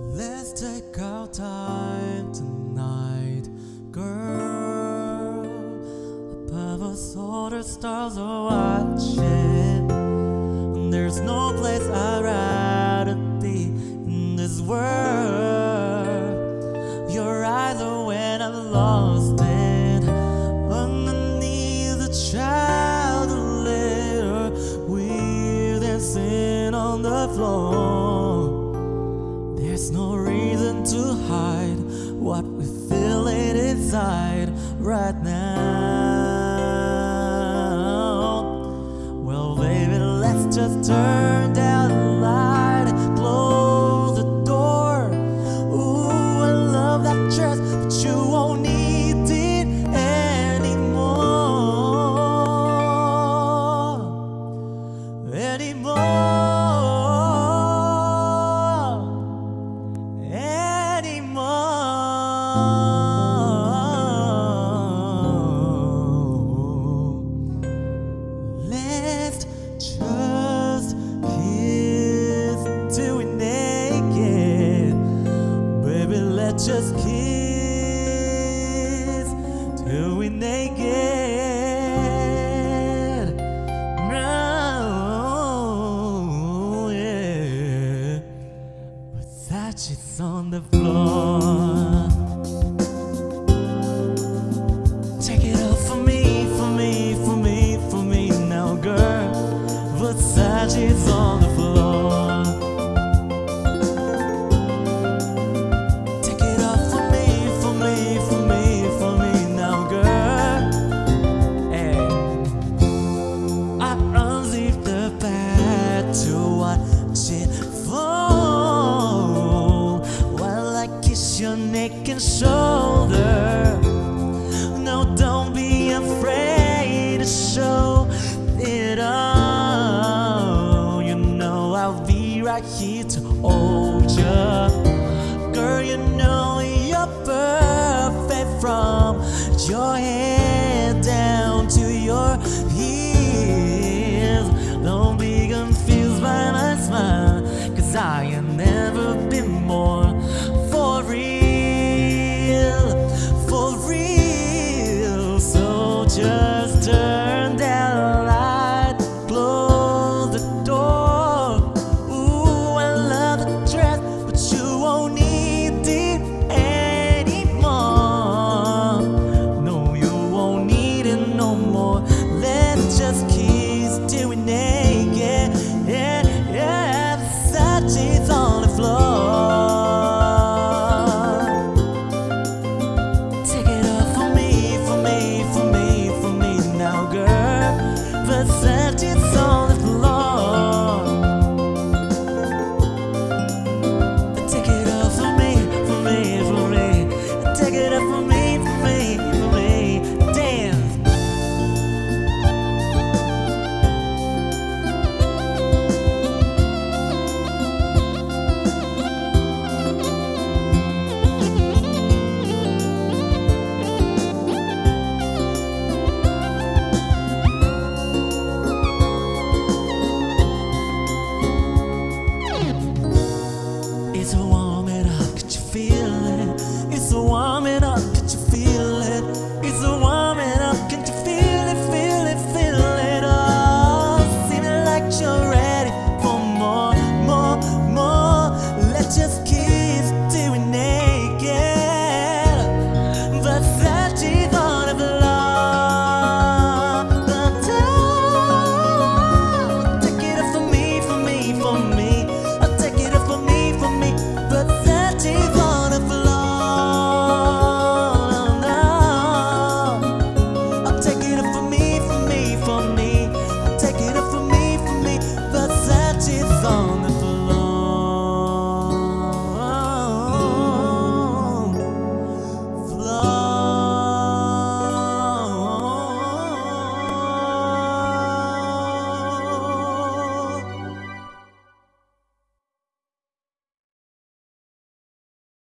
Let's take our time tonight, girl. Above us, all the stars are watching. There's no place I'd rather be in this world. Your eyes are when I'm lost it. Underneath the chandelier, we're dancing on the floor. Inside right now. Well, baby, let's just turn down the light close the door. Ooh, I love that dress, but you won't need it anymore. Anymore anymore. Versace's on the floor. Hold you. Girl, you know you're perfect from your head down to your heels. Don't be confused by my smile, cause I have It's warming up, could you feel it?